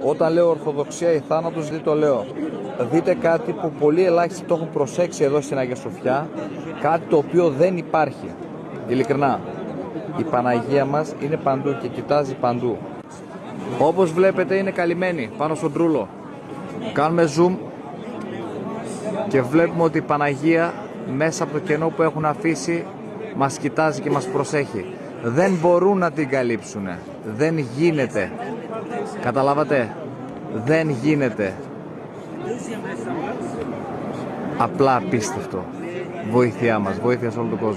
Όταν λέω Ορθοδοξία ή θάνατος, δεν το λέω. Δείτε κάτι που πολύ ελάχιστοι το έχουν προσέξει εδώ στην Αγία Σοφιά, κάτι το οποίο δεν υπάρχει. Ειλικρινά. Η Παναγία μας είναι παντού και κοιτάζει παντού. Όπως βλέπετε είναι καλυμμένη πάνω στον τρούλο. Κάνουμε zoom και βλέπουμε ότι η Παναγία μέσα από το κενό που έχουν αφήσει μας κοιτάζει και μας προσέχει. Δεν μπορούν να την καλύψουν. Δεν γίνεται. Καταλάβατε, δεν γίνεται απλά απίστευτο. Βοήθειά μας, βοήθεια σε όλο τον κόσμο.